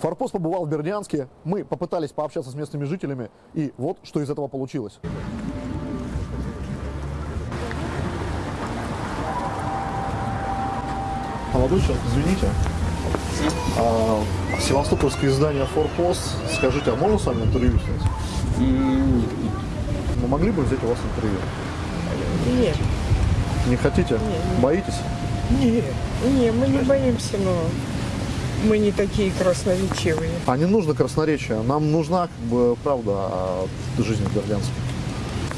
Форпост побывал в Бердянске, мы попытались пообщаться с местными жителями, и вот что из этого получилось. Молодой человек, извините. А, Севастопольское издание «Форпост». Скажите, а можно с вами интервью снять? Мы могли бы взять у вас интервью? Нет, Не хотите? Боитесь? нет, нет, мы не боимся, но мы не такие красноречивые. А не нужно красноречие. Нам нужна, как бы, правда о жизни в Бердянске.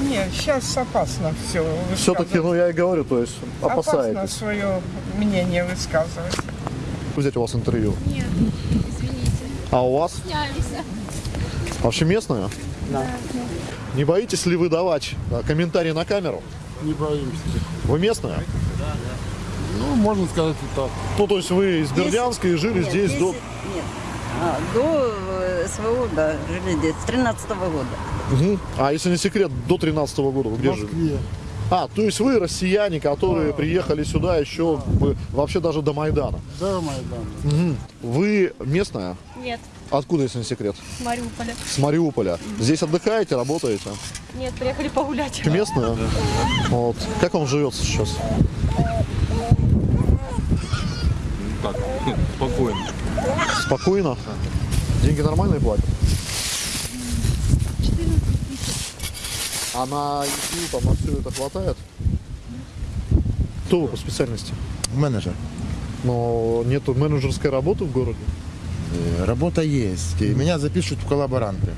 Нет, сейчас опасно все Все-таки, ну, я и говорю, то есть Опасно опасаетесь. свое мнение высказывать. Взять у вас интервью. Нет, извините. А у вас? Стесняемся. Вообще местная? Да. Не боитесь ли вы давать а, комментарии на камеру? Не боимся. Вы местная? Ну, можно сказать и так. Ну, то есть вы из Бердянска и жили Нет, здесь до... Нет. А, до э, СВО, да, жили здесь, с 13 года. Мгм. А если не секрет, до 13 года вы В где жили? А, то есть вы россияне, которые приехали сюда еще бы, вообще даже до Майдана. Да, Майдан. Мгм. Вы местная? Нет, Откуда, если не секрет? с Мариуполя. С Мариуполя. Здесь отдыхаете, работаете? Нет, приехали погулять. Местная? Вот. Как вам живется сейчас? Так, спокойно. Спокойно? Деньги нормальные платят? А на еду, там, на все это хватает? Кто вы по специальности? Менеджер. Но нету менеджерской работы в городе? Э, Работа есть. И меня запишут в коллаборанты.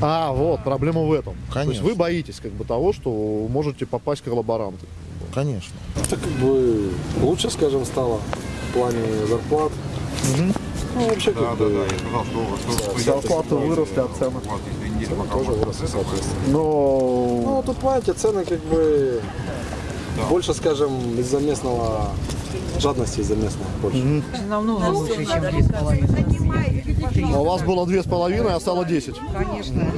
А, вот, проблема в этом. То есть Конечно. вы боитесь как бы того, что можете попасть в коллаборанты. Конечно. Это как бы лучше, скажем, стало плане зарплат. Ну, вообще, как бы, Зарплаты выросли, а цены? цены тоже выросли, соответственно. Но Ну, тут, понимаете, цены как бы больше, скажем, из-за местного жадности из-за местного больше. Намного лучше, чем две с половиной. у вас было две с половиной, а стало 10. Конечно.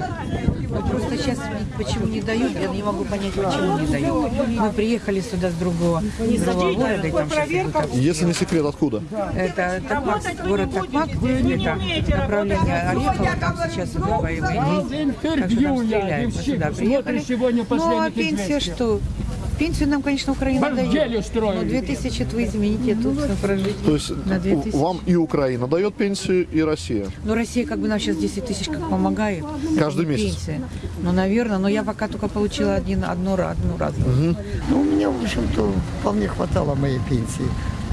Но просто сейчас почему не дают, я не могу понять, почему не дают. Мы приехали сюда с другого, другого города, и там сейчас. Если не секрет, откуда? Это Токмак, город Токмак, это направление Орехова, там сейчас идут боевые. Так что там стреляют. Мы сюда приехали. Ну а пенсия что? Пенсию нам, конечно, Украина дает. Но 2000 вы извините, тут прожить То есть на 2000. вам и Украина дает пенсию, и Россия. Ну, Россия как бы нам сейчас 10 тысяч как помогает. Каждый месяц? Пенсия. Ну, наверное, но я пока только получила один, одну, одну разовую. Ну, у меня, в общем-то, вполне хватало моей пенсии.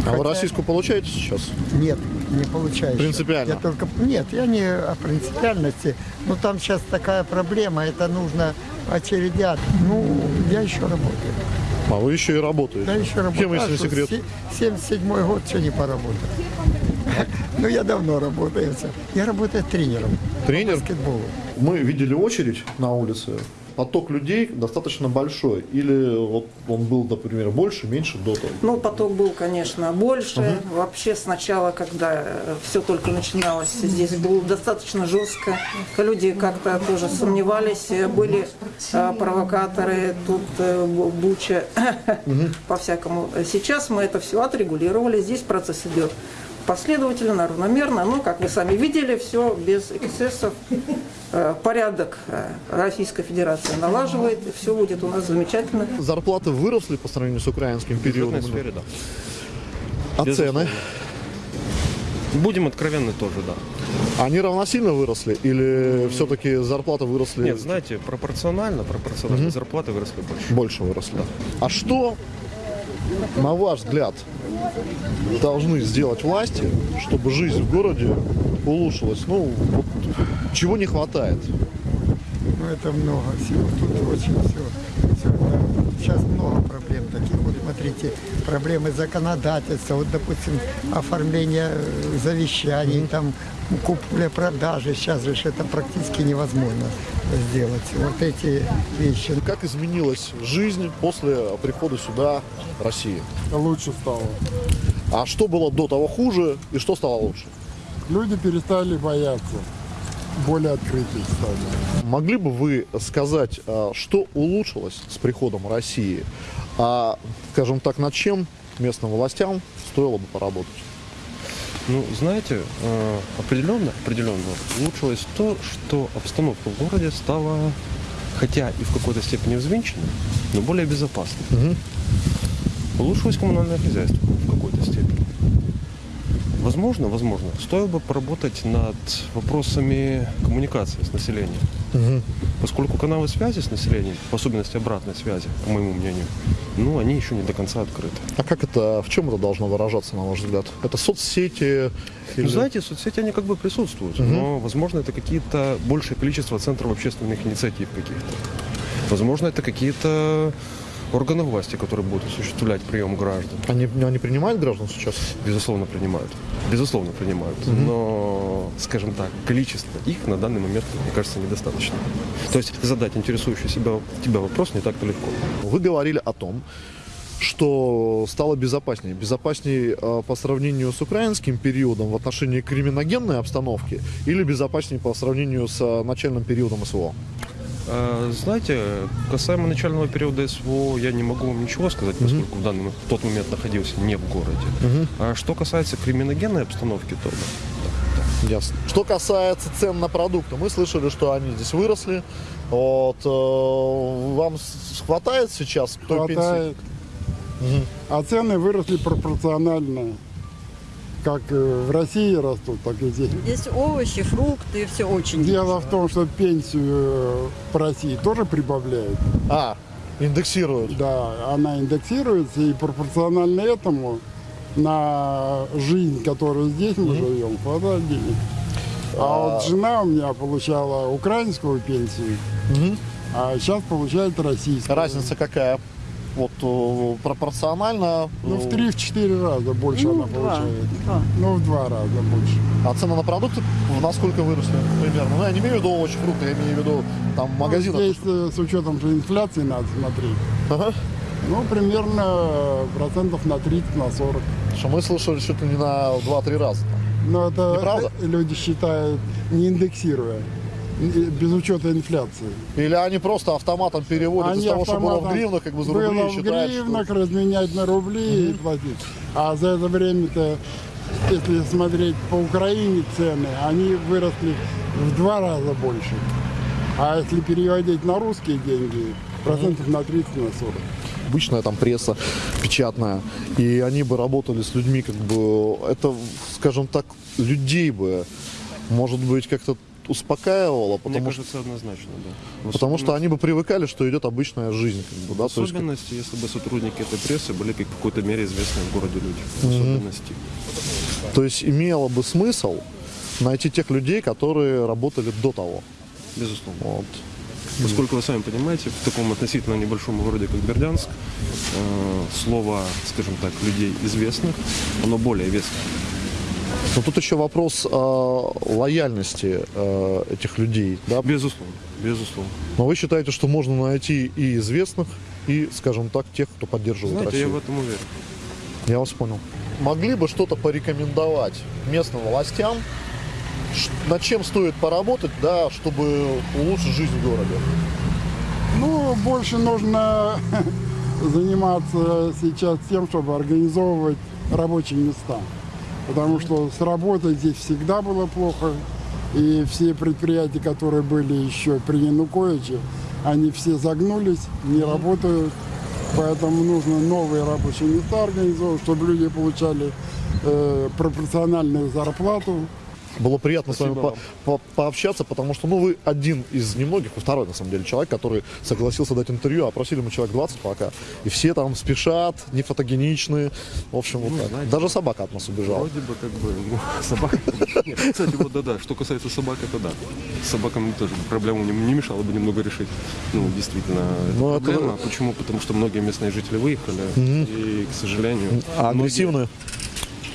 А вы Хотя- российскую получаете сейчас? Нет, не получаю. Принципиально? Я только... Нет, я не о принципиальности. Но там сейчас такая проблема, это нужно очередят. Ну, я еще работаю. А вы еще и работаете. Я еще работаю. Кем, если не секрет? се- 77 год, что не поработать? Ну, я давно работаю. Я работаю тренером по Тренер? баскетболу. Мы видели очередь на улице. Поток людей достаточно большой. Или вот он был, например, больше, меньше до того? Ну, поток был, конечно, больше. Вообще сначала, когда все только начиналось, здесь было достаточно жестко. Люди как-то тоже сомневались, были э, провокаторы, тут э, бу- буча, по-всякому. Сейчас мы это все отрегулировали, здесь процесс идет последовательно, равномерно, но, как вы сами видели, все без эксцессов. Э, Порядок э, Российская Федерация налаживает, все будет у нас замечательно. Зарплаты выросли по сравнению с украинским периодом? сфере, да. А Безусловно. цены? Будем откровенны тоже, да. Они равносильно выросли? Или все-таки зарплаты выросли? Нет, знаете, пропорционально, пропорционально зарплаты выросли больше. Больше выросли. А что, на ваш взгляд, должны сделать власти, чтобы жизнь в городе улучшилась? Ну, вот чего не хватает? Ну, это много всего. Тут очень все. Проблем таких. Вот смотрите, проблемы законодательства, вот, допустим, оформление э, завещаний, там, купля-продажи. Сейчас же это практически невозможно сделать. Вот эти вещи. Как изменилась жизнь после прихода сюда России? Лучше стало. А что было до того хуже и что стало лучше? Люди перестали бояться. Более открытые стали. Могли бы вы сказать, а, что улучшилось с приходом России, а, скажем так, над чем местным властям стоило бы поработать? Ну, знаете, э, определенно, определенно улучшилось то, что обстановка в городе стала, хотя и в какой-то степени взвинченной, но более безопасной. Мгм. Улучшилось коммунальное хозяйство в какой-то степени. Возможно, возможно, стоило бы поработать над вопросами коммуникации с населением. Мгм. Поскольку каналы связи с населением, в особенности обратной связи, по моему мнению, ну, они еще не до конца открыты. А как это, в чем это должно выражаться, на ваш взгляд? Это соцсети? Ну, или- знаете, соцсети, они как бы присутствуют, Мгм. но, возможно, это какие-то большее количество центров общественных инициатив каких-то. Возможно, это какие-то органы власти, которые будут осуществлять прием граждан. Они, они принимают граждан сейчас? Безусловно, принимают. Безусловно, принимают. Мгм. Но, скажем так, количество их на данный момент, мне кажется, недостаточно. То есть задать интересующий себя, тебя вопрос не так-то легко. Вы говорили о том, что стало безопаснее. Безопаснее э, по сравнению с украинским периодом в отношении криминогенной обстановки или безопаснее по сравнению с э, начальным периодом СВО? А, Знаете, касаемо начального периода СВО, я не могу вам ничего сказать, поскольку в, данный, в тот момент находился не в городе. А что касается криминогенной обстановки, то да. Ясно. Что касается цен на продукты, мы слышали, что они здесь выросли. Вот, э, вам хватает сейчас к той пенсии? Хватает. А цены выросли пропорционально. Как э, в России растут, так и здесь. Здесь овощи, фрукты, все очень Дело в том, что пенсию э, по России тоже прибавляют. А, индексируют. Да, она индексируется, и пропорционально этому на жизнь, которую здесь мы живем, хватает денег. А вот жена у меня получала украинскую пенсию, Мгм. а сейчас получает российскую. Разница какая? Вот э, пропорционально. Ну, в э, 3-4 раза больше Ну, она два. получает. Два. Ну, в два раза больше. А цены на продукты насколько выросли примерно? Ну, я не имею в виду овощи, фрукты, я имею в виду там магазинах. Ну, здесь э, с учетом же инфляции надо смотреть. Ага. Ну, примерно э, процентов на 30, на 40. Что мы слышали чуть ли не на 2-3 раза. Но это Неправда? э, люди считают, не индексируя, э, без учета инфляции. Или они просто автоматом переводят из Они того, что было в гривнах, как бы за было рубли, и в считают, что- гривнах, разменять на рубли и платить. А за это время-то, если смотреть по Украине цены, они выросли в два раза больше. А если переводить на русские деньги, процентов на 30, на 40. обычная там пресса печатная, и они бы работали с людьми, как бы, это, скажем так, людей бы, может быть, как-то успокаивало, Мне потому, что, кажется, однозначно, да. В потому что особенности- они бы привыкали, что идет обычная жизнь, как бы, да, В то есть, особенности, если бы сотрудники этой прессы были как в какой-то мере известные в городе люди. В особенности. то есть имело бы смысл найти тех людей, которые работали до того. Безусловно. Вот. Поскольку вы сами понимаете, в таком относительно небольшом городе, как Бердянск, э, слово, скажем так, людей известных, оно более веское. Но тут еще вопрос э, лояльности э, этих людей, да, Безусловно. Безусловно. но вы считаете, что можно найти и известных, и, скажем так, тех, кто поддерживает Знаете, я Россию? в этом уверен. Я вас понял. Могли бы что-то порекомендовать местным властям, над чем стоит поработать, да, чтобы улучшить жизнь в городе? Ну, больше нужно заниматься сейчас тем, чтобы организовывать рабочие места. Потому что с работой здесь всегда было плохо. И все предприятия, которые были еще при Януковиче, они все загнулись, не работают. Поэтому нужно новые рабочие места организовывать, чтобы люди получали э, пропорциональную зарплату. Было приятно с вами Спасибо по- по- пообщаться, потому что ну, вы один из немногих, вы второй на самом деле человек, который согласился дать интервью, а просили мы человек 20 пока. И все там спешат, не фотогеничные. В общем, вот Ну, так. знаете, Даже собака от нас убежала. Вроде бы как бы ну, собака. Нет, кстати, вот да-да. Что касается собак, это да. С собаками тоже проблему не, не мешало бы немного решить. Ну, действительно, это Ну, это- проблема. Почему? Потому что многие местные жители выехали. И, к сожалению, А многие- агрессивные?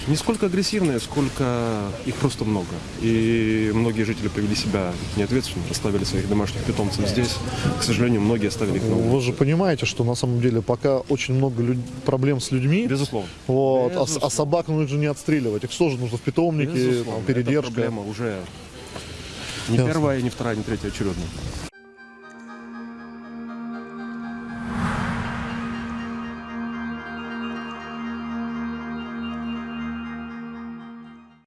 Не сколько агрессивные, сколько их просто много. И многие жители повели себя неответственно, оставили своих домашних питомцев здесь. К сожалению, многие оставили их на улице. Вы же понимаете, что на самом деле пока очень много люд- проблем с людьми. Безусловно. Вот, а, а Безусловно. собак нужно же не отстреливать. Их тоже нужно в питомнике, Безусловно. там, передержка. проблема уже не Ясно. первая, не вторая, не третья очередная.